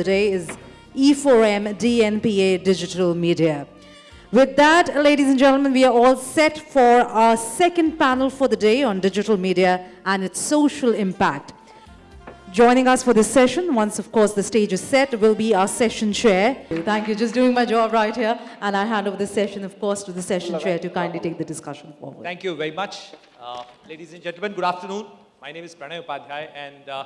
Today is E E4M DNPA Digital Media. With that, ladies and gentlemen, we are all set for our second panel for the day on digital media and its social impact. Joining us for this session, once of course the stage is set, will be our session chair. Thank you, just doing my job right here. And I hand over the session, of course, to the session chair to kindly take the discussion forward. Thank you very much. Uh, ladies and gentlemen, good afternoon. My name is Pranay Upadhyay and uh,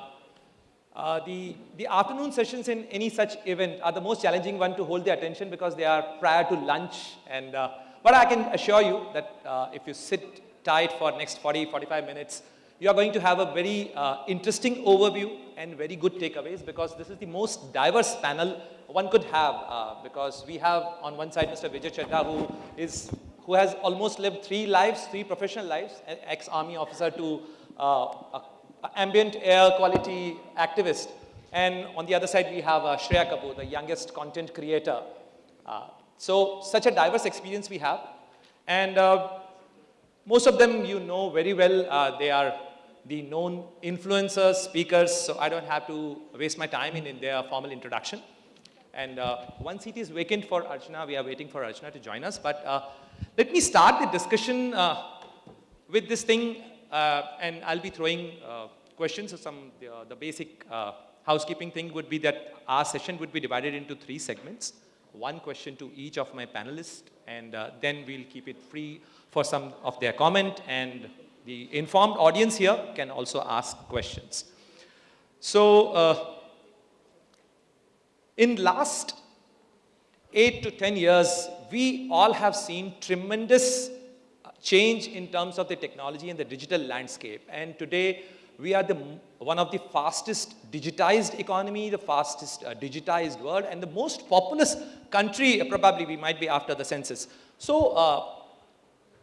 uh, the, the afternoon sessions in any such event are the most challenging one to hold the attention because they are prior to lunch. And, uh, but I can assure you that uh, if you sit tight for next 40, 45 minutes, you are going to have a very uh, interesting overview and very good takeaways because this is the most diverse panel one could have uh, because we have on one side Mr. Vijay Chadha who is who has almost lived three lives, three professional lives, an ex-army officer to uh, a ambient air quality activist. And on the other side, we have uh, Shreya Kapoor, the youngest content creator. Uh, so such a diverse experience we have. And uh, most of them you know very well. Uh, they are the known influencers, speakers, so I don't have to waste my time in, in their formal introduction. And uh, one seat is vacant for Archana. We are waiting for Archana to join us. But uh, let me start the discussion with this thing and I'll be throwing uh, questions. So some, the, uh, basic housekeeping thing would be that our session would be divided into three segments. One question to each of my panelists, and then we'll keep it free for some of their comment, and the informed audience here can also ask questions. So, in last 8 to 10 years, we all have seen tremendous change in terms of the technology and the digital landscape. And today, we are the, one of the fastest digitized economy, the fastest uh, digitized world, and the most populous country, uh, probably we might be after the census. So, uh,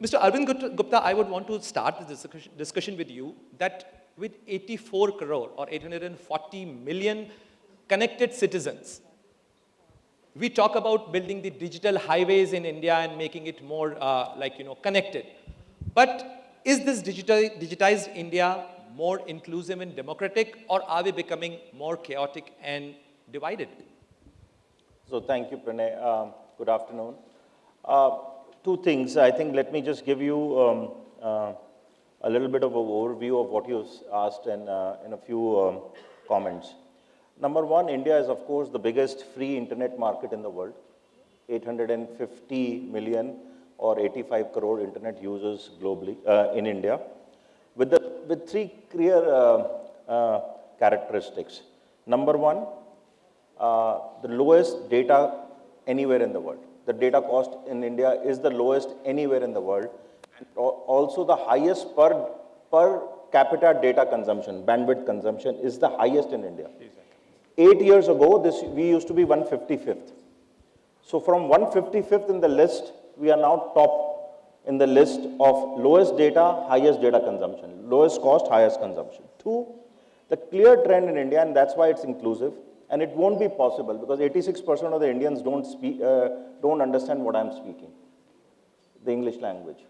Mr. Arvind Gupta, I would want to start this discussion with you that with 84 crore or 840 million connected citizens, we talk about building the digital highways in India and making it more uh, like, you know, connected. But is this digital, digitized India more inclusive and democratic or are we becoming more chaotic and divided? So thank you, Pranay. Um, good afternoon. Uh, two things. I think let me just give you um, uh, a little bit of an overview of what you asked and uh, in a few um, comments. Number one, India is of course the biggest free internet market in the world. 850 million or 85 crore internet users globally uh, in India with, the, with three clear uh, uh, characteristics. Number one, uh, the lowest data anywhere in the world. The data cost in India is the lowest anywhere in the world. And also the highest per, per capita data consumption, bandwidth consumption is the highest in India. Exactly. Eight years ago, this we used to be 155th. So from 155th in the list, we are now top in the list of lowest data, highest data consumption, lowest cost, highest consumption. Two, the clear trend in India, and that's why it's inclusive, and it won't be possible because 86% of the Indians don't speak, uh, don't understand what I'm speaking, the English language,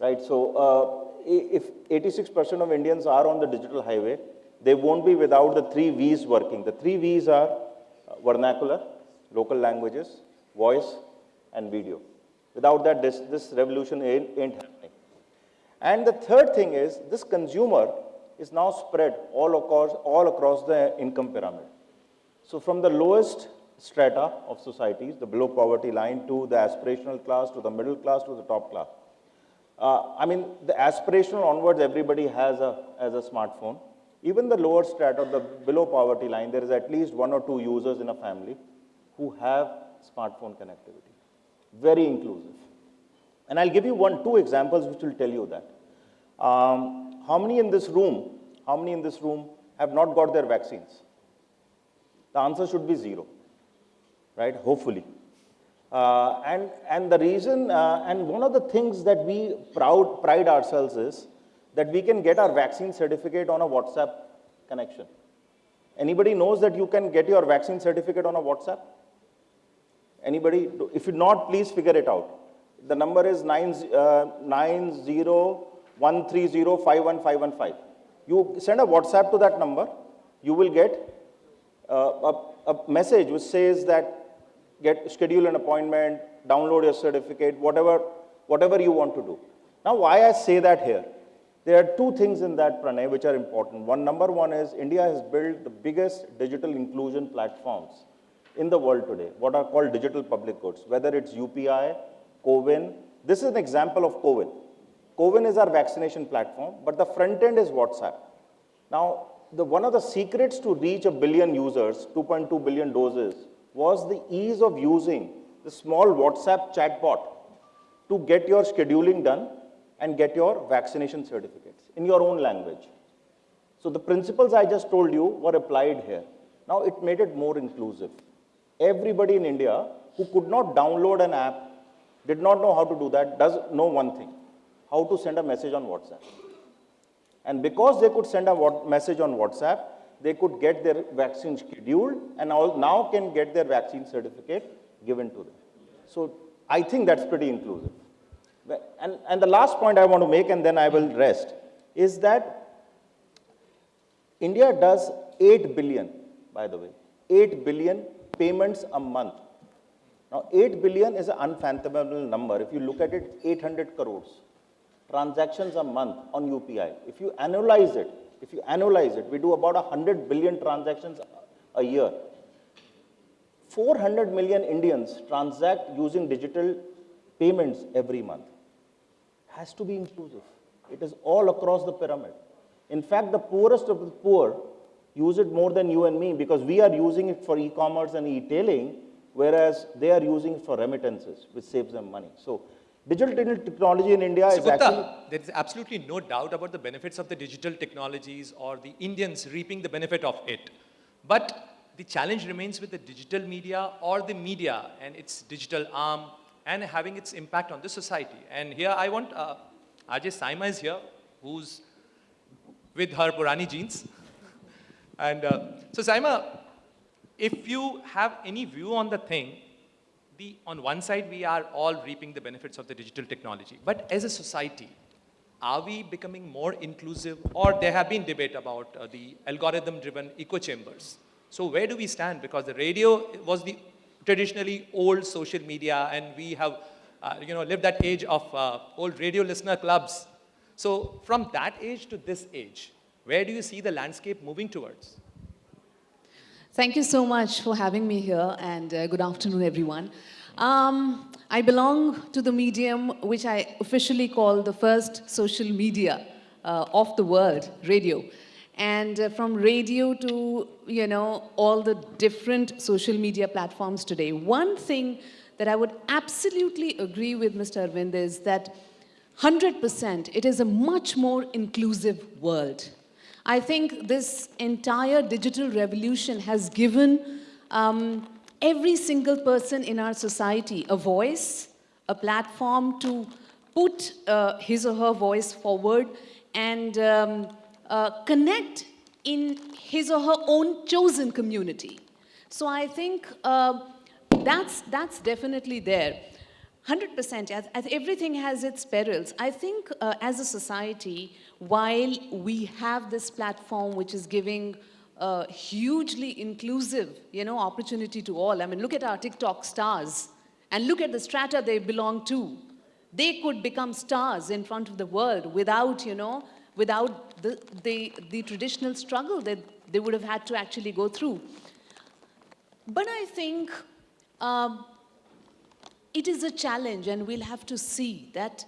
right? So uh, if 86% of Indians are on the digital highway, they won't be without the three V's working. The three V's are uh, vernacular, local languages, voice, and video. Without that, this, this revolution ain't, ain't happening. And the third thing is, this consumer is now spread all across, all across the income pyramid. So from the lowest strata of societies, the below poverty line, to the aspirational class, to the middle class, to the top class. Uh, I mean, the aspirational onwards, everybody has a, has a smartphone. Even the lower strata, the below poverty line, there is at least one or two users in a family who have smartphone connectivity. Very inclusive. And I'll give you one, two examples which will tell you that. Um, how many in this room, how many in this room have not got their vaccines? The answer should be zero, right? Hopefully. Uh, and, and the reason, uh, and one of the things that we proud, pride ourselves is that we can get our vaccine certificate on a WhatsApp connection. Anybody knows that you can get your vaccine certificate on a WhatsApp? Anybody? If you not, please figure it out. The number is 9, uh, You send a WhatsApp to that number, you will get uh, a, a message which says that get schedule an appointment, download your certificate, whatever, whatever you want to do. Now, why I say that here? There are two things in that, Pranay, which are important. One, number one is India has built the biggest digital inclusion platforms in the world today, what are called digital public goods, whether it's UPI, CoWIN. This is an example of CoWIN. CoWIN is our vaccination platform, but the front end is WhatsApp. Now, the, one of the secrets to reach a billion users, 2.2 billion doses, was the ease of using the small WhatsApp chatbot to get your scheduling done and get your vaccination certificates in your own language. So the principles I just told you were applied here. Now it made it more inclusive. Everybody in India who could not download an app, did not know how to do that, does know one thing, how to send a message on WhatsApp. And because they could send a message on WhatsApp, they could get their vaccine scheduled and now can get their vaccine certificate given to them. So I think that's pretty inclusive. And, and the last point I want to make, and then I will rest, is that India does 8 billion, by the way, 8 billion payments a month. Now, 8 billion is an unfathomable number. If you look at it, 800 crores transactions a month on UPI. If you annualize it, if you annualize it, we do about 100 billion transactions a year. 400 million Indians transact using digital payments every month has to be inclusive. It is all across the pyramid. In fact, the poorest of the poor use it more than you and me because we are using it for e-commerce and e-tailing, whereas they are using it for remittances, which saves them money. So digital technology in India so is Gupta, actually... there is absolutely no doubt about the benefits of the digital technologies or the Indians reaping the benefit of it. But the challenge remains with the digital media or the media and its digital arm and having its impact on the society. And here I want, uh, RJ Sayema is here, who's with her Purani jeans. and uh, so Sayema, if you have any view on the thing, the, on one side, we are all reaping the benefits of the digital technology. But as a society, are we becoming more inclusive? Or there have been debate about uh, the algorithm-driven echo chambers. So where do we stand? Because the radio was the traditionally old social media and we have, uh, you know, lived that age of uh, old radio listener clubs. So from that age to this age, where do you see the landscape moving towards? Thank you so much for having me here and uh, good afternoon everyone. Um, I belong to the medium which I officially call the first social media uh, of the world, radio. And uh, from radio to, you know, all the different social media platforms today, one thing that I would absolutely agree with Mr. Arvind is that 100% it is a much more inclusive world. I think this entire digital revolution has given um, every single person in our society a voice, a platform to put uh, his or her voice forward and um, uh, connect in his or her own chosen community. So I think uh, that's, that's definitely there. 100%, as, as everything has its perils. I think uh, as a society, while we have this platform which is giving uh, hugely inclusive, you know, opportunity to all. I mean, look at our TikTok stars and look at the strata they belong to. They could become stars in front of the world without, you know, without the, the, the traditional struggle that they would have had to actually go through. But I think um, it is a challenge and we'll have to see that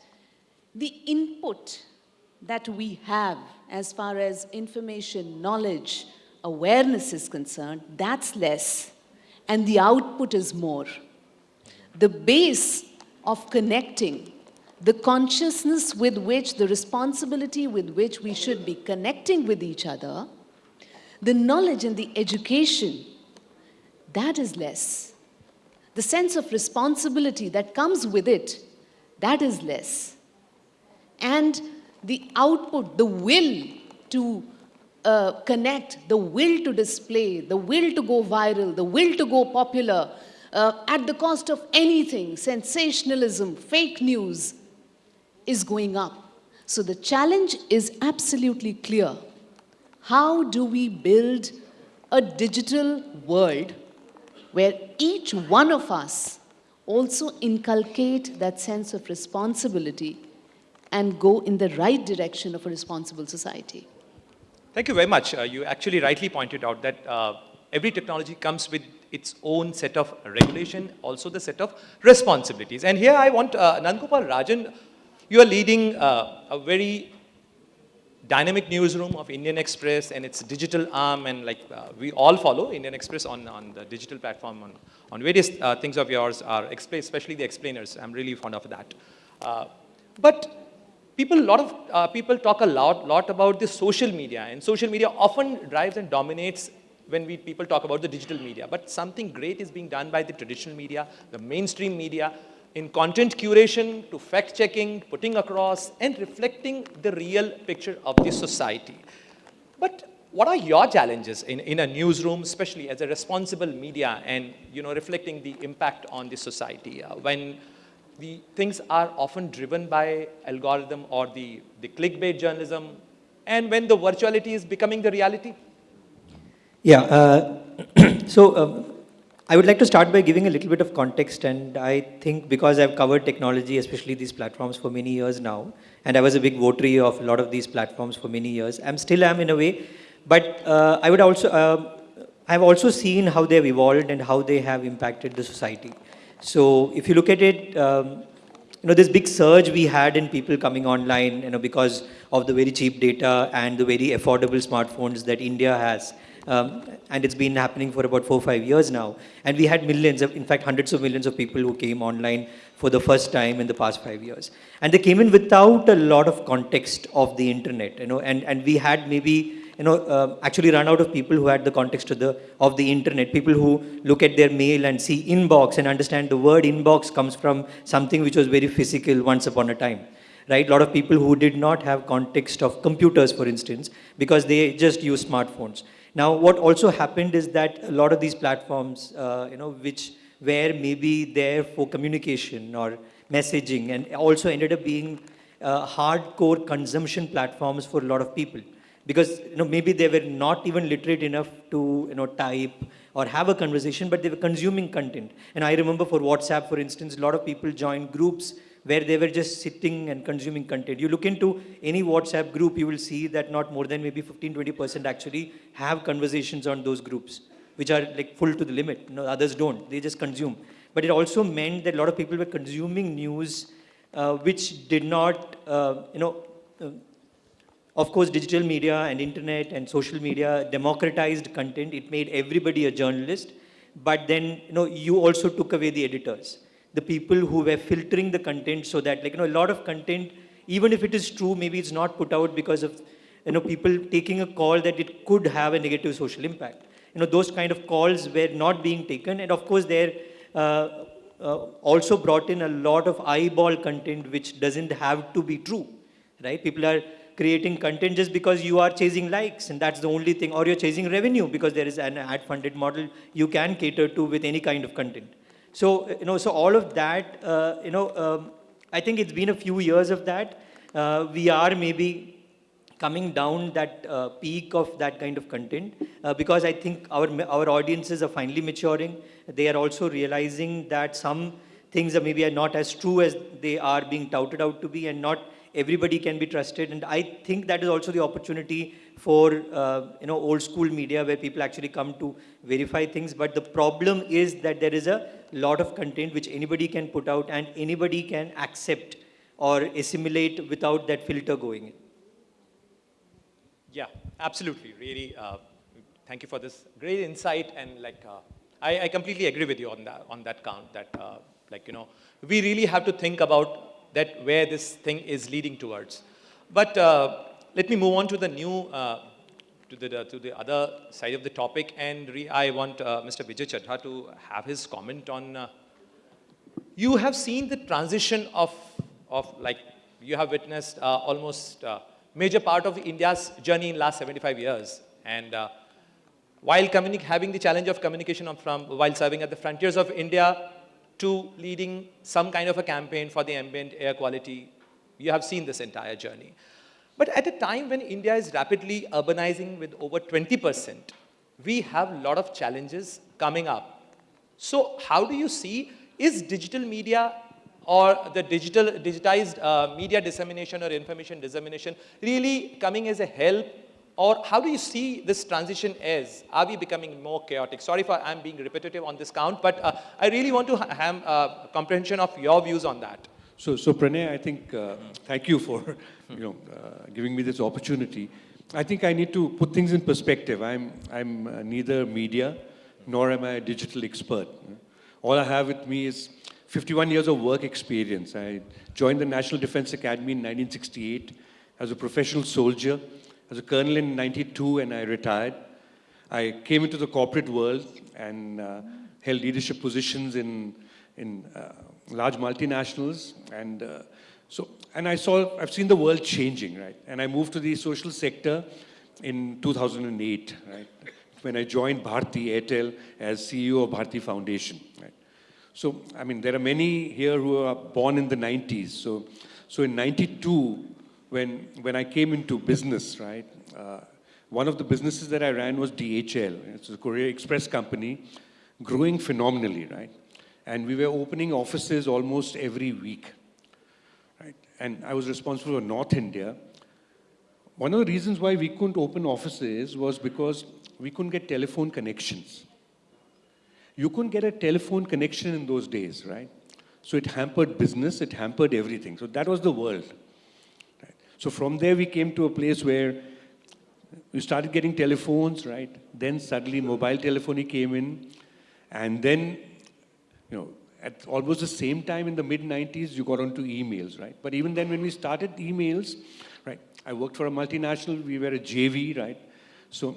the input that we have as far as information, knowledge, awareness is concerned, that's less and the output is more. The base of connecting the consciousness with which, the responsibility with which we should be connecting with each other, the knowledge and the education, that is less. The sense of responsibility that comes with it, that is less. And the output, the will to uh, connect, the will to display, the will to go viral, the will to go popular, uh, at the cost of anything, sensationalism, fake news, is going up. So the challenge is absolutely clear. How do we build a digital world where each one of us also inculcate that sense of responsibility and go in the right direction of a responsible society. Thank you very much. Uh, you actually rightly pointed out that uh, every technology comes with its own set of regulation, also the set of responsibilities. And here I want uh, Nandgopal Rajan, you are leading uh, a very dynamic newsroom of Indian Express and its digital arm and like uh, we all follow Indian Express on, on the digital platform on, on various uh, things of yours are especially the explainers. I'm really fond of that. Uh, but people, a lot of uh, people talk a lot, lot about the social media and social media often drives and dominates when we people talk about the digital media. But something great is being done by the traditional media, the mainstream media, in content curation, to fact checking, putting across and reflecting the real picture of the society. But what are your challenges in, in a newsroom, especially as a responsible media and you know, reflecting the impact on the society uh, when the things are often driven by algorithm or the, the clickbait journalism, and when the virtuality is becoming the reality? Yeah, uh, so um, I would like to start by giving a little bit of context, and I think because I've covered technology, especially these platforms, for many years now, and I was a big votary of a lot of these platforms for many years. I'm still am in a way, but uh, I would also, uh, I've also seen how they've evolved and how they have impacted the society. So if you look at it, um, you know, this big surge we had in people coming online, you know, because of the very cheap data and the very affordable smartphones that India has. Um, and it's been happening for about four, five years now. And we had millions, of, in fact, hundreds of millions of people who came online for the first time in the past five years. And they came in without a lot of context of the internet, you know, and, and we had maybe you know, uh, actually run out of people who had the context of the, of the internet, people who look at their mail and see inbox and understand the word inbox comes from something which was very physical once upon a time. Right? A lot of people who did not have context of computers, for instance, because they just use smartphones. Now, what also happened is that a lot of these platforms, uh, you know, which were maybe there for communication or messaging and also ended up being uh, hardcore consumption platforms for a lot of people. Because you know maybe they were not even literate enough to you know type or have a conversation but they were consuming content. And i remember for whatsapp for instance a lot of people joined groups where they were just sitting and consuming content. You look into any whatsapp group you will see that not more than maybe 15 20% actually have conversations on those groups which are like full to the limit. No, others don't. They just consume. But it also meant that a lot of people were consuming news uh, which did not uh, you know uh, of course, digital media and internet and social media democratized content. It made everybody a journalist. But then, you know, you also took away the editors, the people who were filtering the content so that, like, you know, a lot of content, even if it is true, maybe it's not put out because of, you know, people taking a call that it could have a negative social impact. You know, those kind of calls were not being taken. And of course, there uh, uh, also brought in a lot of eyeball content which doesn't have to be true, right? People are creating content just because you are chasing likes and that's the only thing or you're chasing revenue because there is an ad funded model you can cater to with any kind of content. So, you know, so all of that, uh, you know, um, I think it's been a few years of that. Uh, we are maybe coming down that uh, peak of that kind of content uh, because I think our, our audiences are finally maturing. They are also realizing that some things are maybe are not as true as they are being touted out to be and not everybody can be trusted. And I think that is also the opportunity for, uh, you know, old school media where people actually come to verify things. But the problem is that there is a lot of content which anybody can put out and anybody can accept or assimilate without that filter going in. Yeah, absolutely. Really, uh, thank you for this great insight. And like, uh, I, I, completely agree with you on that, on that count that, uh, like, you know, we really have to think about that where this thing is leading towards. But uh, let me move on to the new, uh, to, the, to the other side of the topic. And I want uh, Mr. Vijay Chadha to have his comment on, uh, you have seen the transition of, of like, you have witnessed uh, almost uh, major part of India's journey in last 75 years. And while having the challenge of communication from, while serving at the frontiers of India, to leading some kind of a campaign for the ambient air quality. You have seen this entire journey. But at a time when India is rapidly urbanizing with over 20%, we have a lot of challenges coming up. So how do you see, is digital media or the digital, digitized uh, media dissemination or information dissemination really coming as a help or how do you see this transition as? Are we becoming more chaotic? Sorry for I'm being repetitive on this count, but uh, I really want to ha have uh, comprehension of your views on that. So, so Pranay, I think, uh, thank you for, you know, uh, giving me this opportunity. I think I need to put things in perspective. I'm, I'm uh, neither media nor am I a digital expert. All I have with me is 51 years of work experience. I joined the National Defense Academy in 1968 as a professional soldier, as a colonel in 92 and I retired. I came into the corporate world and uh, held leadership positions in, in uh, large multinationals and uh, so, and I saw, I've seen the world changing, right? And I moved to the social sector in 2008, right? When I joined Bharti Airtel as CEO of Bharti Foundation, right? So, I mean, there are many here who are born in the 90s. So, so in 92, when, when I came into business, right, uh, one of the businesses that I ran was DHL. It's a Courier Express company, growing phenomenally, right? And we were opening offices almost every week? And I was responsible for North India. One of the reasons why we couldn't open offices was because we couldn't get telephone connections. You couldn't get a telephone connection in those days, right? So it hampered business, it hampered everything. So that was the world. Right? So from there we came to a place where we started getting telephones, right? Then suddenly mobile telephony came in. And then, you know, at almost the same time in the mid 90s, you got onto emails, right? But even then when we started emails, right? I worked for a multinational, we were a JV, right? So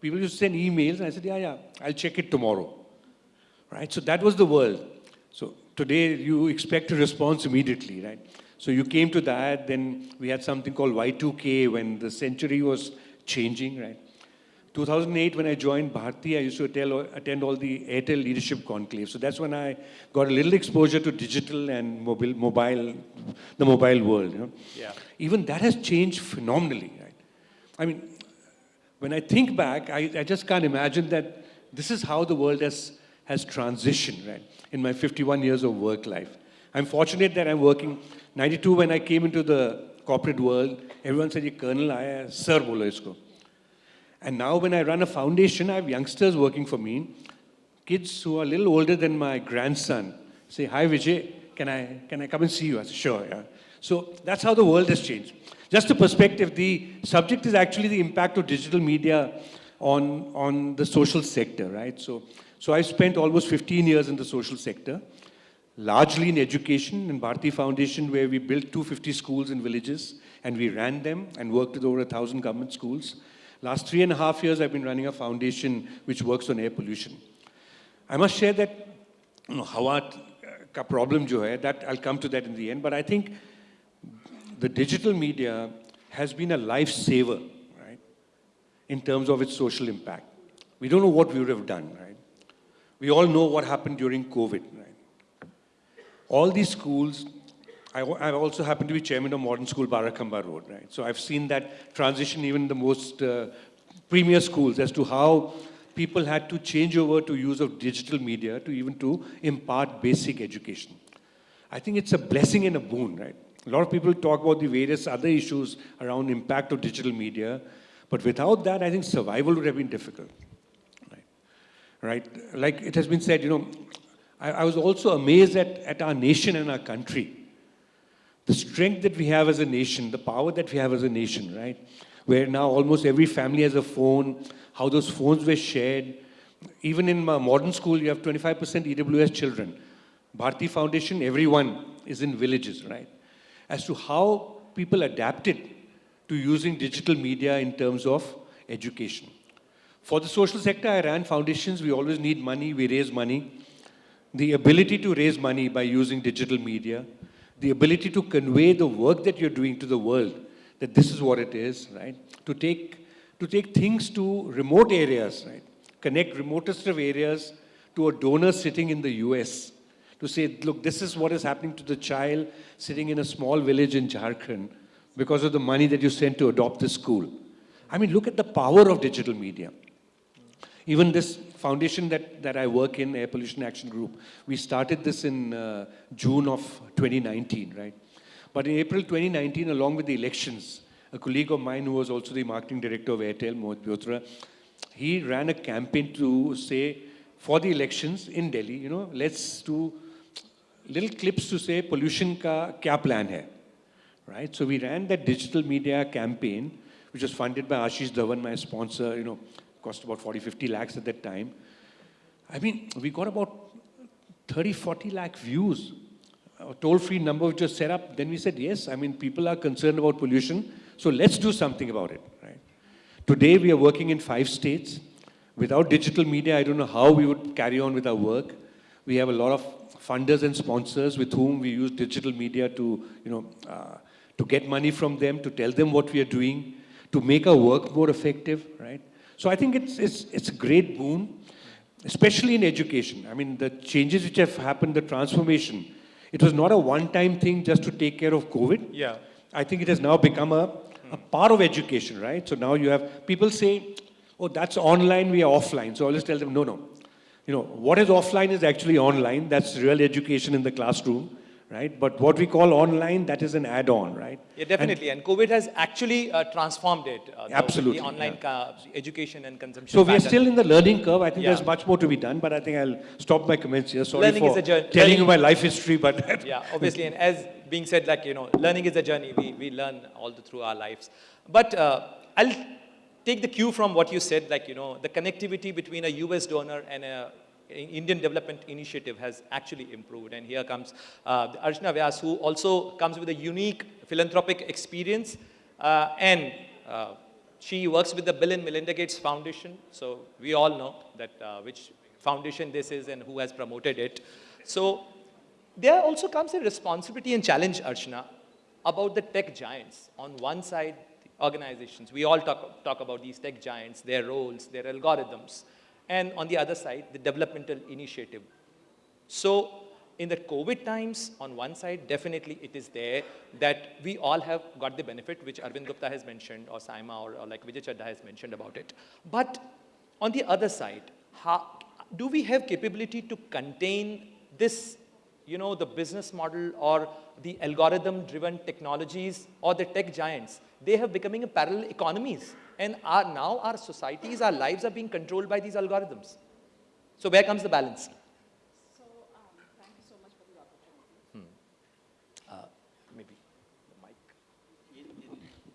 people used to send emails and I said, yeah, yeah, I'll check it tomorrow right? So that was the world. So today you expect a response immediately, right? So you came to that, then we had something called Y2K when the century was changing, right? 2008, when I joined Bharti, I used to attend, attend all the Airtel leadership conclave. So that's when I got a little exposure to digital and mobile, mobile the mobile world. You know? Yeah. Even that has changed phenomenally, right? I mean, when I think back, I, I just can't imagine that this is how the world has has transitioned, right, in my 51 years of work life. I'm fortunate that I'm working, 92 when I came into the corporate world, everyone said, "You colonel, I sir bolo isko. And now when I run a foundation, I have youngsters working for me, kids who are a little older than my grandson, say, hi Vijay, can I, can I come and see you? I say, sure, yeah. So that's how the world has changed. Just a perspective, the subject is actually the impact of digital media on, on the social sector, right? So so I spent almost 15 years in the social sector, largely in education in Bharti Foundation where we built 250 schools in villages and we ran them and worked with over a thousand government schools. Last three and a half years I've been running a foundation which works on air pollution. I must share that you know, hawa uh, ka problem jo hai, that I'll come to that in the end, but I think the digital media has been a lifesaver, right, in terms of its social impact. We don't know what we would have done, right? We all know what happened during COVID. Right? All these schools, I, I, also happen to be chairman of Modern School Barakamba Road, right? So I've seen that transition even in the most uh, premier schools as to how people had to change over to use of digital media to even to impart basic education. I think it's a blessing and a boon, right? A lot of people talk about the various other issues around impact of digital media, but without that, I think survival would have been difficult right? Like it has been said, you know, I, I was also amazed at, at our nation and our country. The strength that we have as a nation, the power that we have as a nation, right? Where now almost every family has a phone, how those phones were shared. Even in my modern school, you have 25% EWS children. Bharti Foundation, everyone is in villages, right? As to how people adapted to using digital media in terms of education. For the social sector, I ran foundations. We always need money. We raise money. The ability to raise money by using digital media, the ability to convey the work that you're doing to the world, that this is what it is, right? To take, to take things to remote areas, right? Connect remotest of areas to a donor sitting in the US. To say, look, this is what is happening to the child sitting in a small village in Jharkhand because of the money that you sent to adopt this school. I mean, look at the power of digital media. Even this foundation that, that I work in, Air Pollution Action Group, we started this in uh, June of 2019, right? But in April 2019, along with the elections, a colleague of mine who was also the marketing director of Airtel, Mohit Beotra, he ran a campaign to say, for the elections in Delhi, you know, let's do little clips to say pollution ka kya plan hai, right? So we ran that digital media campaign, which was funded by Ashish Dhawan, my sponsor, you know, cost about 40, 50 lakhs at that time. I mean, we got about 30, 40 lakh views. A toll-free number which was set up. Then we said, yes, I mean, people are concerned about pollution, so let's do something about it, right? Today, we are working in five states. Without digital media, I don't know how we would carry on with our work. We have a lot of funders and sponsors with whom we use digital media to, you know, uh, to get money from them, to tell them what we are doing, to make our work more effective, right? So I think it's, it's, it's a great boon, especially in education. I mean, the changes which have happened, the transformation, it was not a one-time thing just to take care of COVID. Yeah. I think it has now become a, a part of education, right? So now you have, people say, oh, that's online, we are offline. So I'll just tell them, no, no. You know, what is offline is actually online. That's real education in the classroom right? But what we call online, that is an add-on, right? Yeah, definitely. And, and, COVID has actually uh, transformed it. Uh, the, absolutely. The online yeah. education and consumption. So we are still in the learning curve. I think yeah. there's much more to be done, but I think I'll stop my comments here. Sorry learning for telling learning, you my life history, but... yeah, obviously. And as being said, like, you know, learning is a journey. We, we learn all the, through our lives. But uh, I'll take the cue from what you said, like, you know, the connectivity between a US donor and a Indian Development Initiative has actually improved. And here comes uh, Archana Vyas, who also comes with a unique philanthropic experience. Uh, and uh, she works with the Bill and Melinda Gates Foundation. So we all know that uh, which foundation this is and who has promoted it. So there also comes a responsibility and challenge, Archana, about the tech giants. On one side, organizations, we all talk, talk about these tech giants, their roles, their algorithms and on the other side, the developmental initiative. So in the COVID times, on one side, definitely it is there that we all have got the benefit, which Arvind Gupta has mentioned, or Sayema, or, or like Vijay Chadha has mentioned about it. But on the other side, how, do we have capability to contain this, you know, the business model or the algorithm-driven technologies or the tech giants? They have becoming a parallel economies. And our, now our societies, our lives are being controlled by these algorithms. So where comes the balance? So um, thank you so much for the opportunity. Hmm. Uh, maybe the mic.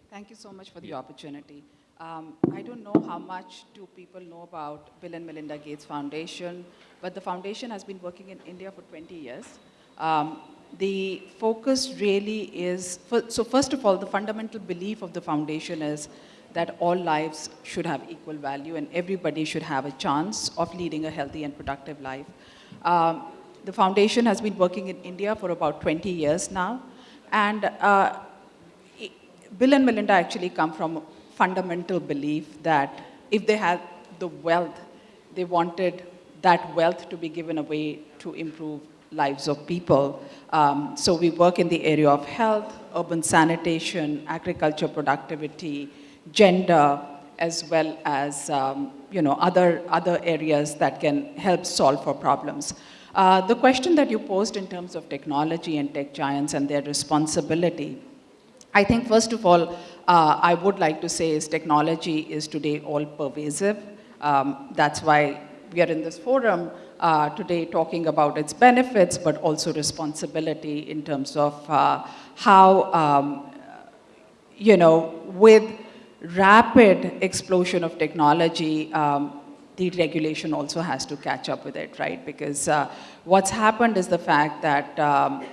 Thank you so much for the yeah. opportunity. Um, I don't know how much do people know about Bill and Melinda Gates Foundation, but the foundation has been working in India for 20 years. Um, the focus really is, for, so first of all, the fundamental belief of the foundation is that all lives should have equal value and everybody should have a chance of leading a healthy and productive life. Um, the foundation has been working in India for about 20 years now. And uh, Bill and Melinda actually come from fundamental belief that if they had the wealth, they wanted that wealth to be given away to improve lives of people. Um, so we work in the area of health, urban sanitation, agriculture productivity, gender, as well as um, you know, other, other areas that can help solve for problems. Uh, the question that you posed in terms of technology and tech giants and their responsibility, I think first of all, uh, I would like to say is technology is today all pervasive. Um, that's why we are in this forum uh, today talking about its benefits, but also responsibility in terms of uh, how, um, you know, with rapid explosion of technology, um, the regulation also has to catch up with it, right? Because uh, what's happened is the fact that um,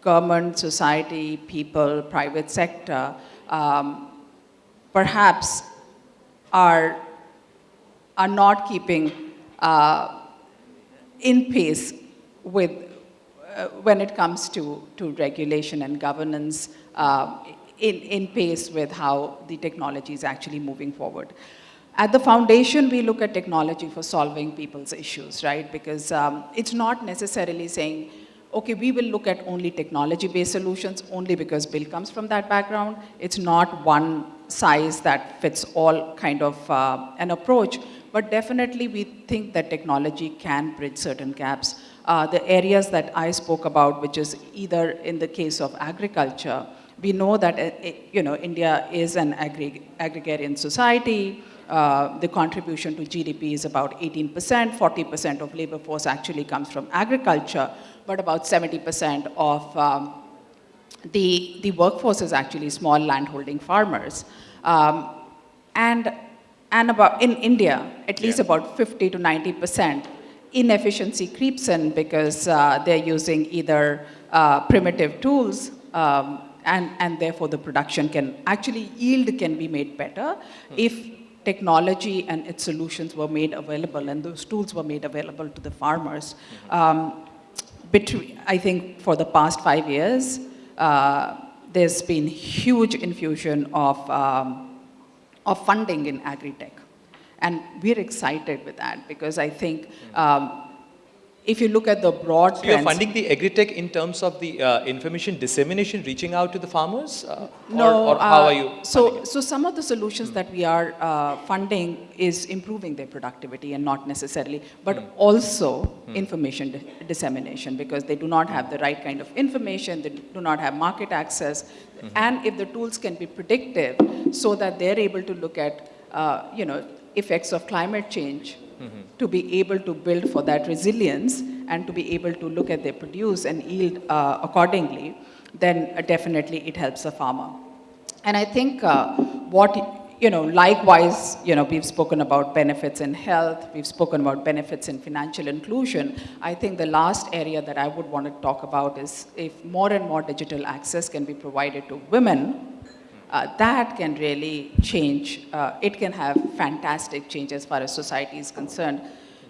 government, society, people, private sector, um, perhaps are, are not keeping uh, in pace with uh, when it comes to, to regulation and governance uh, in, in pace with how the technology is actually moving forward. At the foundation, we look at technology for solving people's issues, right? Because um, it's not necessarily saying, okay, we will look at only technology-based solutions only because Bill comes from that background. It's not one size that fits all kind of uh, an approach. but definitely we think that technology can bridge certain gaps. Uh, the areas that I spoke about, which is either in the case of agriculture, we know that uh, you know, India is an agrarian society. Uh, the contribution to GDP is about 18%, 40% of labor force actually comes from agriculture, but about 70% of um, the, the workforce is actually small landholding farmers. Um, and, and about, in India, at least Yeah. about 50 to 90% inefficiency creeps in because uh, they're using either uh, primitive tools um, and, and therefore the production can, actually yield can be made better if technology and its solutions were made available and those tools were made available to the farmers. Um, between, I think for the past five years, uh, there's been huge infusion of, um, of funding in agri-tech. And we're excited with that because I think um, if you look at the broad So you're funding the agri-tech in terms of the uh, information dissemination, reaching out to the farmers? Uh, No, or, or how uh, are you So, so some of the solutions that we are uh, funding is improving their productivity and not necessarily, but Hmm. also information di- dissemination because they do not have the right kind of information, they do not have market access, Hmm. and if the tools can be predictive so that they're able to look at, uh, you know, effects of climate change To be able to build for that resilience and to be able to look at their produce and yield uh, accordingly, then uh, definitely it helps the farmer. And I think uh, what, you know, likewise, you know, we've spoken about benefits in health, we've spoken about benefits in financial inclusion. I think the last area that I would want to talk about is if more and more digital access can be provided to women, uh, that can really change, uh, it can have fantastic change as far as society is concerned.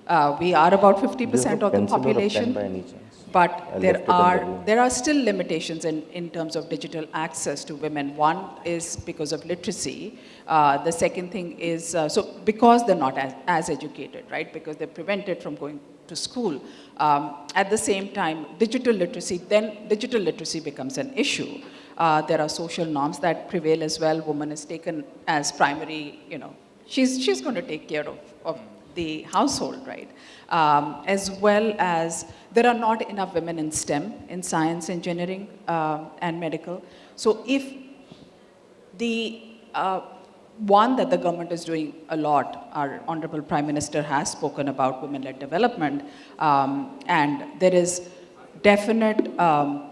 Uh, we are about 50% Do you have a of the pencil or a pen population. chance? But there are, there are still limitations in, in terms of digital access to women. One is because of literacy. Uh, the second thing is, uh, so because they're not as, as educated, right? Because they're prevented from going to school. Um, at the same time, digital literacy, then digital literacy becomes an issue. Uh, there are social norms that prevail as well. Woman is taken as primary, you know, she's, she's going to take care of, of the household, right? Um, as well as there are not enough women in STEM, in science, engineering, um, and medical. So if the uh, one that the government is doing a lot, our Honorable Prime Minister has spoken about women-led development, um, and there is definite um,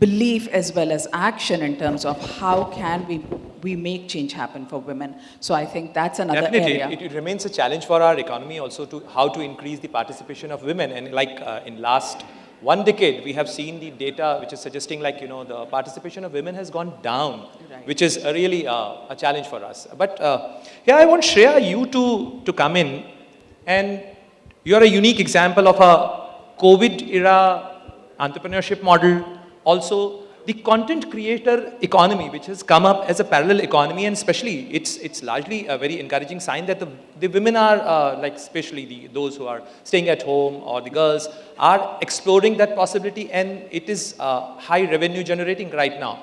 belief as well as action in terms of how can we, we make change happen for women. So I think that's another Definitely, area. it, it remains a challenge for our economy also to how to increase the participation of women. And like uh, in last one decade, we have seen the data which is suggesting like, you know, the participation of women has gone down, Right. which is a really uh, a challenge for us. But uh, here I want Shreya, you to, to come in and you're a unique example of a COVID era entrepreneurship model. Also, the content creator economy, which has come up as a parallel economy, and especially it's it's largely a very encouraging sign that the, the women are uh, like especially the those who are staying at home or the girls are exploring that possibility, and it is uh, high revenue generating right now.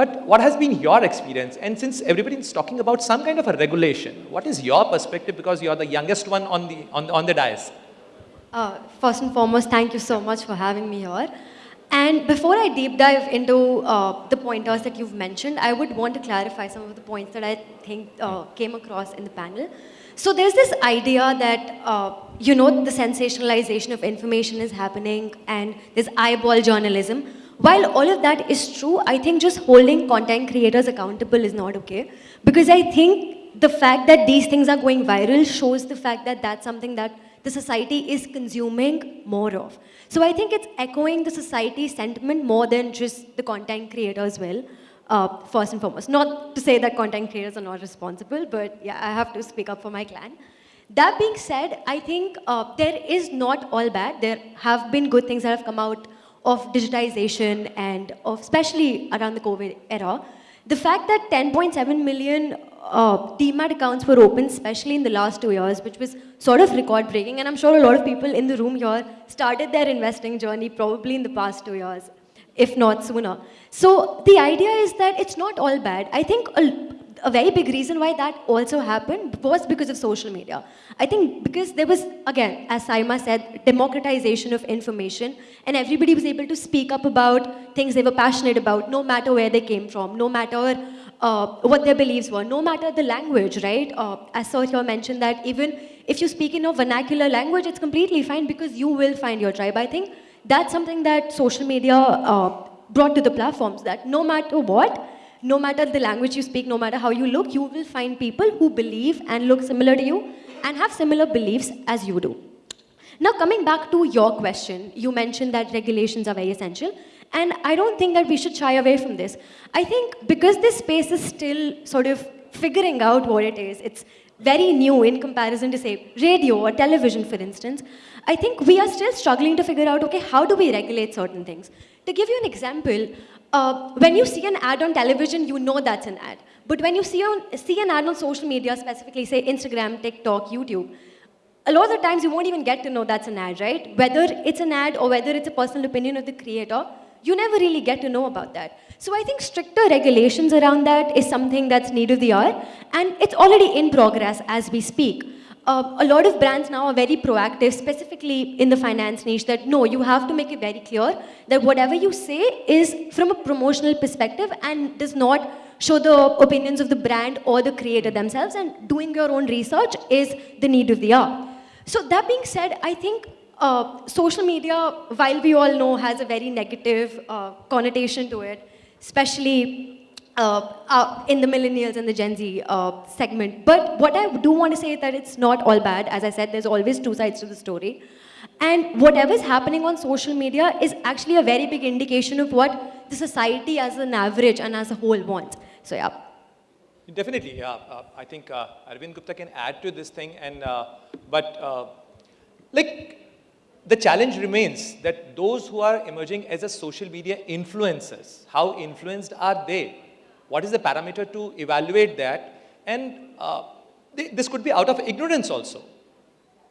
But what has been your experience? And since everybody is talking about some kind of a regulation, what is your perspective? Because you are the youngest one on the on on the dais. Uh, first and foremost, thank you so much for having me here. And before I deep dive into uh, the pointers that you've mentioned, I would want to clarify some of the points that I think uh, came across in the panel. So there's this idea that, uh, you know, the sensationalization of information is happening and there's eyeball journalism. While all of that is true, I think just holding content creators accountable is not okay. Because I think the fact that these things are going viral shows the fact that that's something that the society is consuming more of. So I think it's echoing the society sentiment more than just the content creators will, uh, first and foremost. Not to say that content creators are not responsible, but yeah, I have to speak up for my clan. That being said, I think uh, there is not all bad. There have been good things that have come out of digitization and of, especially around the COVID era. The fact that 10.7 million uh, demat accounts were opened, especially in the last two years, which was sort of record breaking, and I'm sure a lot of people in the room here started their investing journey probably in the past two years, if not sooner. So the idea is that it's not all bad. I think a, a very big reason why that also happened was because of social media. I think because there was, again, as Sayema said, democratization of information, and everybody was able to speak up about things they were passionate about, no matter where they came from, no matter uh, what their beliefs were, no matter the language, right? Uh, as Sir mentioned that even if you speak in a vernacular language, it's completely fine because you will find your tribe. I think that's something that social media uh, brought to the platforms, that no matter what, no matter the language you speak, no matter how you look, you will find people who believe and look similar to you and have similar beliefs as you do. Now, coming back to your question, you mentioned that regulations are very essential. And I don't think that we should shy away from this. I think because this space is still sort of figuring out what it is, it's very new in comparison to, say, radio or television, for instance. I think we are still struggling to figure out, okay, how do we regulate certain things? To give you an example, uh, when you see an ad on television, you know that's an ad. But when you see, on, see an ad on social media, specifically say Instagram, TikTok, YouTube, a lot of the times you won't even get to know that's an ad, right? Whether it's an ad or whether it's a personal opinion of the creator, you never really get to know about that. So I think stricter regulations around that is something that's need of the hour, and it's already in progress as we speak. Uh, a lot of brands now are very proactive, specifically in the finance niche, that no, you have to make it very clear that whatever you say is from a promotional perspective and does not show the opinions of the brand or the creator themselves, and doing your own research is the need of the hour. So that being said, I think uh, social media, while we all know, has a very negative uh, connotation to it, especially uh, uh, in the millennials and the Gen Z uh, segment. But what I do want to say is that it's not all bad. As I said, there's always two sides to the story. And whatever's happening on social media is actually a very big indication of what the society as an average and as a whole wants. So yeah. Definitely, yeah. Uh, I think uh, Arvind Gupta can add to this thing, and uh, but like the challenge remains that those who are emerging as a social media influencers, how influenced are they? What is the parameter to evaluate that? And uh, this could be out of ignorance also.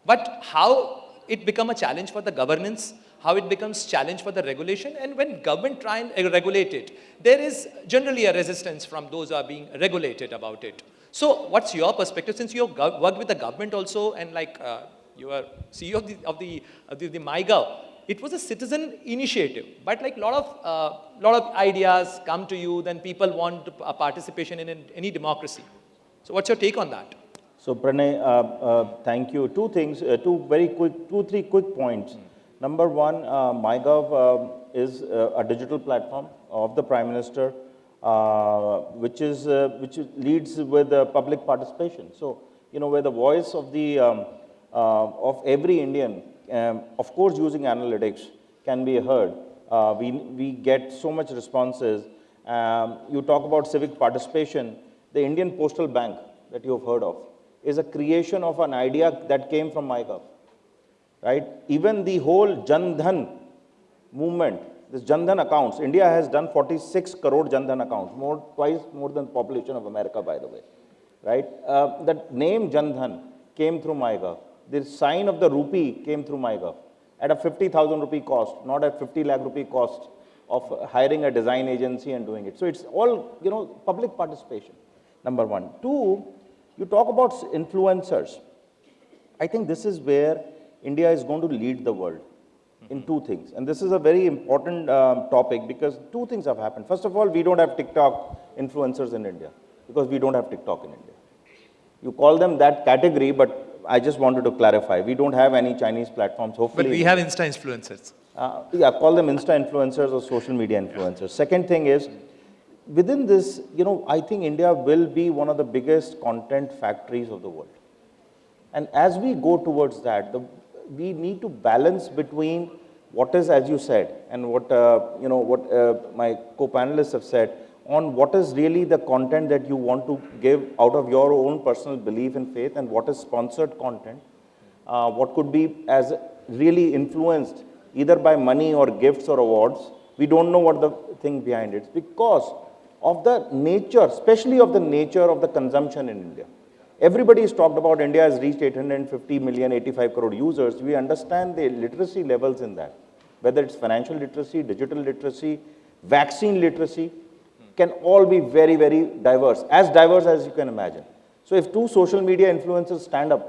But how it become a challenge for the governance, how it becomes challenge for the regulation, and when government try and uh, regulate it, there is generally a resistance from those who are being regulated about it. So what's your perspective, since you have worked with the government also, and like uh, you are CEO of the, of the, of the, the MyGov, it was a citizen initiative, but like a lot of, uh, lot of ideas come to you, then people want a participation in any democracy. So what's your take on that? So Pranay, uh, uh, thank you. Two things, uh, two very quick, two, three quick points. Mm. Number one, uh, MyGov uh, is uh, a digital platform of the Prime Minister, which, is, which leads with public participation. So, you know, where the voice of, the, um, of every Indian, um, of course using analytics, can be heard. we, we get so much responses. Um, you talk about civic participation. The Indian Postal Bank that you have heard of is a creation of an idea that came from MyGov, right? Even the whole Jan Dhan movement, this Jan Dhan accounts, India has done 46 crore Jan Dhan accounts, more, twice more than the population of America, by the way, right? Uh, the name Jan Dhan came through MyGov. The sign of the rupee came through MyGov at a 50,000 rupee cost, not at 50 lakh rupee cost of hiring a design agency and doing it. So it's all, you know, public participation, number one. Two, you talk about influencers. I think this is where India is going to lead the world in two things. And this is a very important um, topic because two things have happened. First of all, we don't have TikTok influencers in India because we don't have TikTok in India. You call them that category, but I just wanted to clarify. We don't have any Chinese platforms, hopefully. But we have Insta influencers. Uh, yeah, call them Insta influencers or social media influencers. Second thing is, within this, you know, I think India will be one of the biggest content factories of the world. And as we go towards that, the, we need to balance between what is, as you said, and what, uh, you know, what uh, my co-panelists have said, on what is really the content that you want to give out of your own personal belief and faith, and what is sponsored content, uh, what could be as really influenced either by money or gifts or awards. We don't know what the thing behind it. Because of the nature, especially of the nature of the consumption in India. Everybody has talked about India has reached 850 million, 85 crore users. We understand the literacy levels in that, whether it's financial literacy, digital literacy, vaccine literacy, can all be very, very diverse, as diverse as you can imagine. So if two social media influencers stand up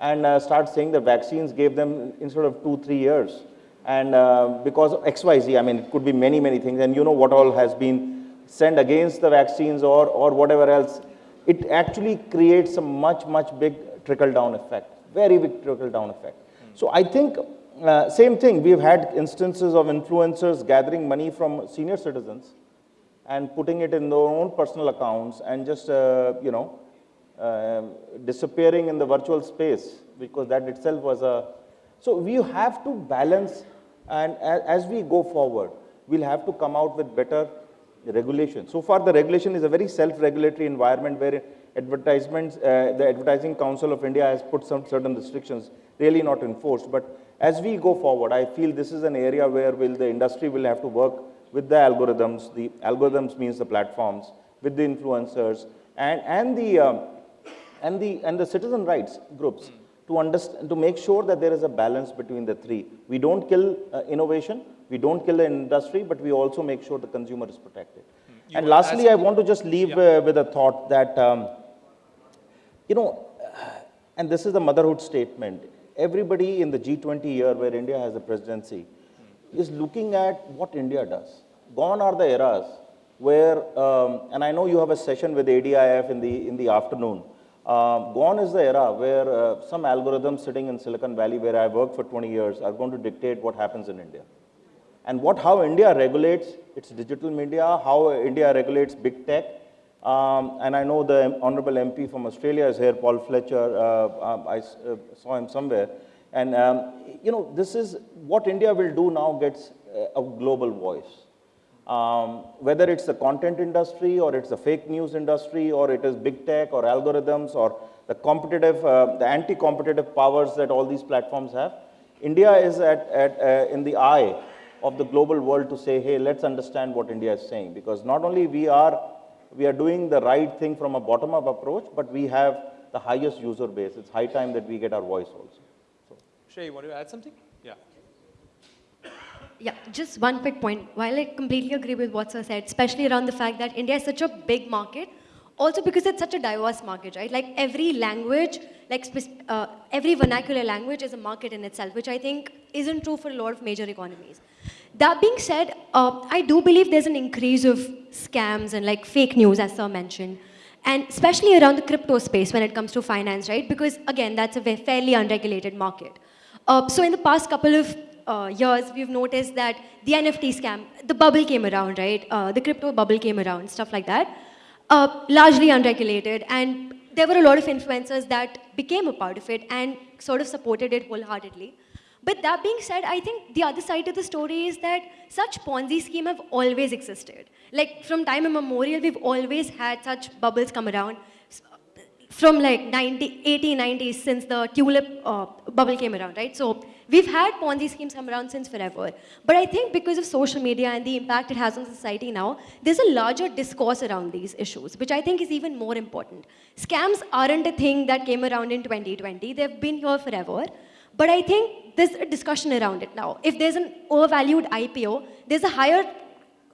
and uh, start saying that vaccines gave them instead of two, three years, and uh, because XYZ, I mean, it could be many, many things, and you know what all has been sent against the vaccines or, or whatever else, it actually creates a much, much big trickle-down effect, very big trickle-down effect. So I think, uh, same thing, we've had instances of influencers gathering money from senior citizens and putting it in their own personal accounts and just, uh, you know, uh, disappearing in the virtual space because that itself was a, so we have to balance and as we go forward, we'll have to come out with better regulation. So far, the regulation is a very self-regulatory environment where advertisements, uh, the Advertising Council of India has put some certain restrictions, really not enforced. But as we go forward, I feel this is an area where will the industry will have to work with the algorithms. The algorithms means the platforms, with the influencers, and, and, the, um, and, the, and the citizen rights groups to, understand, to make sure that there is a balance between the three. We don't kill uh, innovation, we don't kill the industry, but we also make sure the consumer is protected. You and lastly, I want to just leave yeah. uh, with a thought that, um, you know, and this is the motherhood statement. Everybody in the G20 year where India has the presidency is looking at what India does. Gone are the eras where, um, and I know you have a session with ADIF in the, in the afternoon, uh, gone is the era where uh, some algorithms sitting in Silicon Valley, where I worked for 20 years, are going to dictate what happens in India. And what, how India regulates its digital media, how India regulates big tech. Um, and I know the Honorable MP from Australia is here, Paul Fletcher. Uh, um, I uh, saw him somewhere. And, um, you know, this is what India will do now gets a global voice. Um, whether it's the content industry or it's the fake news industry or it is big tech or algorithms or the competitive, uh, the anti-competitive powers that all these platforms have, India is at, at, uh, in the eye of the global world to say, hey, let's understand what India is saying. Because not only we are, we are doing the right thing from a bottom-up approach, but we have the highest user base. It's high time that we get our voice also. So. Shay, you want to add something? Yeah. Yeah, just one quick point. While I completely agree with what Sir said, especially around the fact that India is such a big market, also because it's such a diverse market, right? Like every language, like uh, every vernacular language is a market in itself, which I think isn't true for a lot of major economies. That being said, uh, I do believe there's an increase of scams and like fake news, as Sir mentioned. And especially around the crypto space when it comes to finance, right? Because again, that's a fairly unregulated market. Uh, so in the past couple of uh, years, we've noticed that the NFT scam, the bubble came around, right? Uh, the crypto bubble came around, stuff like that. Uh, largely unregulated, and there were a lot of influencers that became a part of it and sort of supported it wholeheartedly. But that being said, I think the other side of the story is that such Ponzi scheme have always existed. Like from time immemorial, we've always had such bubbles come around from like 90, 80, 90s since the tulip uh, bubble came around, right? So we've had Ponzi schemes come around since forever. But I think because of social media and the impact it has on society now, there's a larger discourse around these issues, which I think is even more important. Scams aren't a thing that came around in 2020. They've been here forever. But I think there's a discussion around it now. If there's an overvalued IPO, there's a higher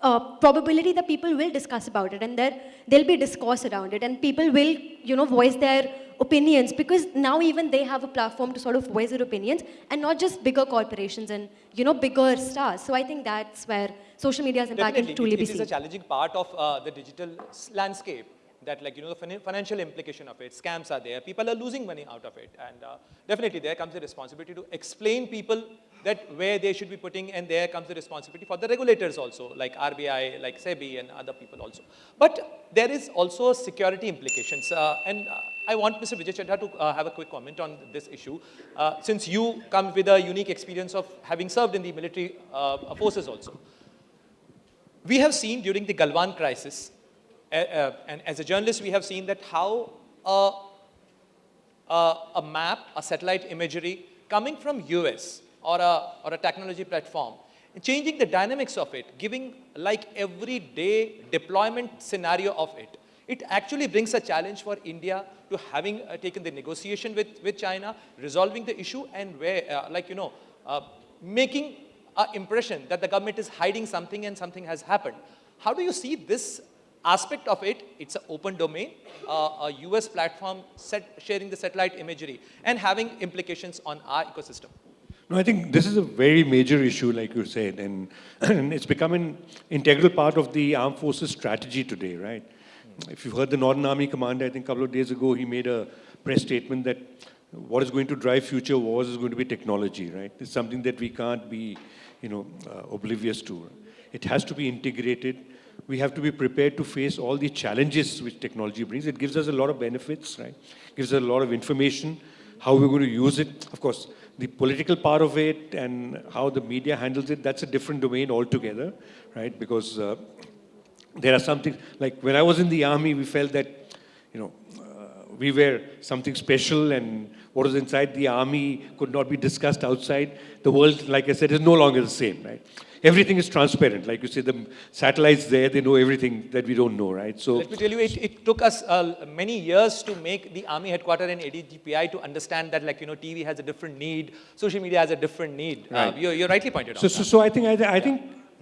uh, probability that people will discuss about it and there there'll be discourse around it and people will you know voice their opinions because now even they have a platform to sort of voice their opinions and not just bigger corporations and you know bigger stars so i think that's where social media's impact Definitely. can truly it, be seen. Is a challenging part of uh, the digital landscape that like, you know, the financial implication of it, scams are there, people are losing money out of it. And uh, definitely there comes the responsibility to explain people that where they should be putting and there comes the responsibility for the regulators also, like RBI, like SEBI and other people also. But there is also security implications. Uh, and uh, I want Mr. Vijay Chadha to uh, have a quick comment on this issue. Uh, since you come with a unique experience of having served in the military uh, forces also. We have seen during the Galwan crisis, uh, and as a journalist, we have seen that how a, map, a satellite imagery coming from US or a, or a technology platform, changing the dynamics of it, giving like everyday deployment scenario of it. It actually brings a challenge for India to having uh, taken the negotiation with, with China, resolving the issue and where, uh, like, you know, uh, making an impression that the government is hiding something and something has happened. How do you see this aspect of it, it's an open domain, uh, a US platform set, sharing the satellite imagery and having implications on our ecosystem. No, I think this is a very major issue, like you said, and, and it's become an integral part of the armed forces strategy today, right? If you've heard the Northern Army commander, I think a couple of days ago, he made a press statement that what is going to drive future wars is going to be technology, right? It's something that we can't be, you know, uh, oblivious to. It has to be integrated. We have to be prepared to face all the challenges which technology brings. It gives us a lot of benefits, right? Gives us a lot of information, how we're going to use it. Of course, the political part of it and how the media handles it, that's a different domain altogether, right? Because uh, there are some things, like when I was in the army, we felt that, you know, uh, we were something special and what was inside the army could not be discussed outside. The world, like I said, is no longer the same, right? Everything is transparent. Like you say, the satellites there, they know everything that we don't know, right? So Let me tell you, it, it took us uh, many years to make the army headquarters and ADGPI to understand that like, you know, TV has a different need, social media has a different need. Uh, you're, you're rightly pointed So, out. so, so I think, I, I think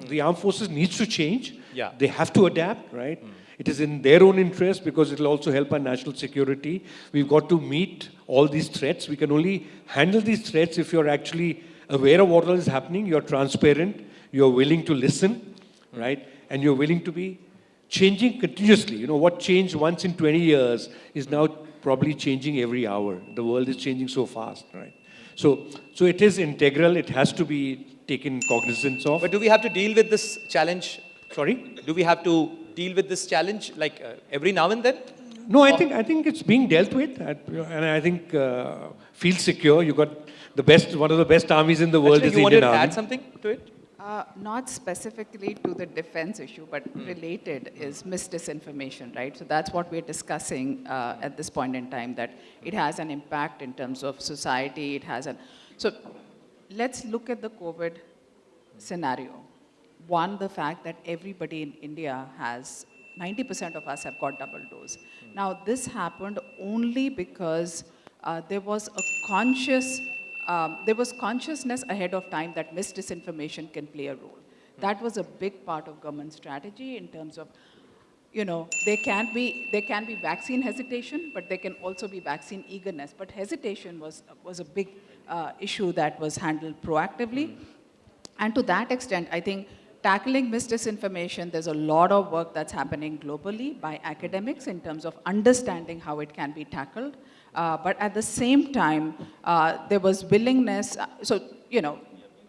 the armed forces needs to change. Yeah. They have to adapt, right? It is in their own interest because it will also help our national security. We've got to meet all these threats. We can only handle these threats if you're actually aware of what all is happening, you're transparent, you're willing to listen, right? And you're willing to be changing continuously. You know, what changed once in 20 years is now probably changing every hour. The world is changing so fast, right? So, so it is integral. It has to be taken cognizance of. But do we have to deal with this challenge? Sorry? Do we have to deal with this challenge like uh, every now and then? No, I think I think it's being dealt with, at- and I think uh, feel secure. You got the best, one of the best armies in the world Actually, is you the wanted Indian to add something to it? Uh, not specifically to the defense issue, but related is misdisinformation, right? So that's what we're discussing uh, at this point in time, that it has an impact in terms of society, it has an... So let's look at the COVID scenario. One, the fact that everybody in India has, 90% of us have got double dose. Now, this happened only because uh, there was a conscious, um, there was consciousness ahead of time that misdisinformation can play a role. That was a big part of government strategy in terms of, you know, there can be, there can be vaccine hesitation, but there can also be vaccine eagerness. But hesitation was, was a big uh, issue that was handled proactively. And to that extent, I think tackling misdisinformation, there's a lot of work that's happening globally by academics in terms of understanding how it can be tackled. Uh, but at the same time, uh, there was willingness, uh, so, you know,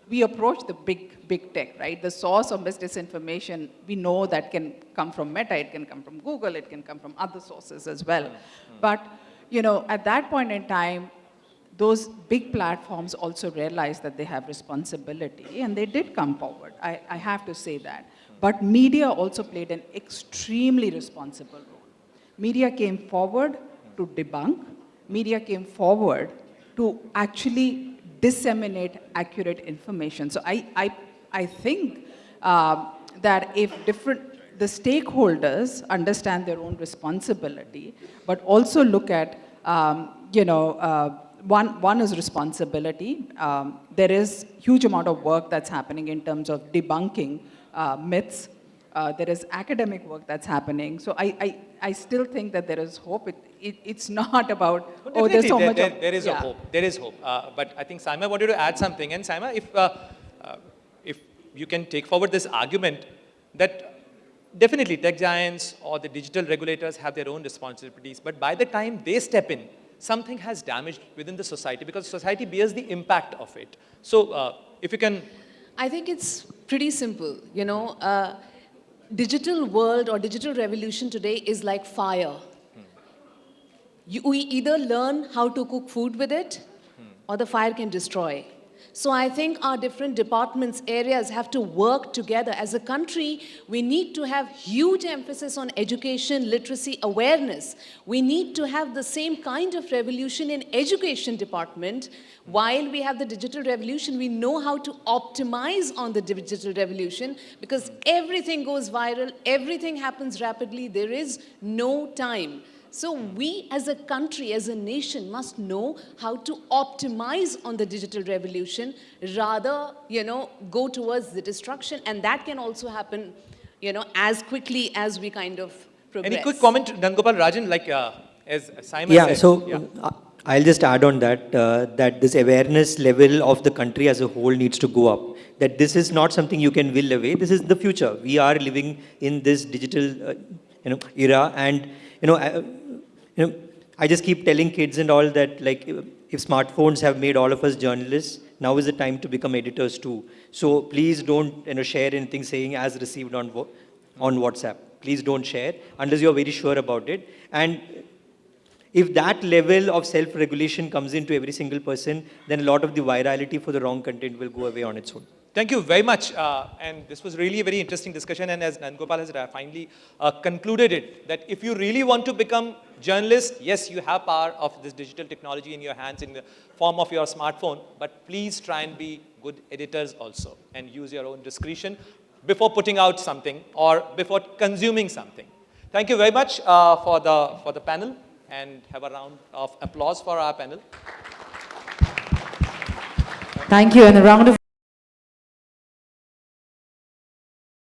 we approach the big, big tech, right? The source of misinformation, we know that can come from Meta, it can come from Google, it can come from other sources as well. But, you know, at that point in time, those big platforms also realized that they have responsibility and they did come forward. I, I have to say that. But media also played an extremely responsible role. Media came forward to debunk, media came forward to actually disseminate accurate information. So I, I, I think um, that if different, the stakeholders understand their own responsibility, but also look at, um, you know, uh, one, one is responsibility. Um, there is huge amount of work that's happening in terms of debunking uh, myths. Uh, there is academic work that's happening. So I, I, I still think that there is hope. It, it, it's not about, oh, there's so Definitely, much there, there- there is a yeah. hope. There is hope. Uh, but I think Sayema wanted to add something. And Sayema, if, uh, uh, if you can take forward this argument that definitely tech giants or the digital regulators have their own responsibilities. But by the time they step in, something has damaged within the society because society bears the impact of it. So uh, if you can I think it's pretty simple. You know, uh, digital world or digital revolution today is like fire. You, we either learn how to cook food with it, or the fire can destroy. So I think our different departments, areas have to work together. As a country, we need to have huge emphasis on education, literacy, awareness. We need to have the same kind of revolution in education department. While we have the digital revolution, we know how to optimize on the digital revolution because everything goes viral, everything happens rapidly, there is no time. So we as a country, as a nation must know how to optimize on the digital revolution rather, you know, go towards the destruction and that can also happen you know, as quickly as we kind of progress. Any quick comment, Nandgopal Rajan, like uh, as Sayema Yeah, said? so yeah. uh, I'll just add on that, uh, that this awareness level of the country as a whole needs to go up. That this is not something you can will away, this is the future. We are living in this digital uh, you know, era and, you know, I, uh, you know, I just keep telling kids and all that like if smartphones have made all of us journalists, now is the time to become editors too. So please don't you know, share anything saying as received on, on WhatsApp. Please don't share unless you're very sure about it. And if that level of self-regulation comes into every single person, then a lot of the virality for the wrong content will go away on its own. Thank you very much. Uh, and this was really a very interesting discussion. And as Nandgopal has uh, finally uh, concluded it, that if you really want to become journalist, yes, you have power of this digital technology in your hands in the form of your smartphone, but please try and be good editors also and use your own discretion before putting out something or before consuming something. Thank you very much uh, for, the, for the panel and have a round of applause for our panel. Thank you, and a round of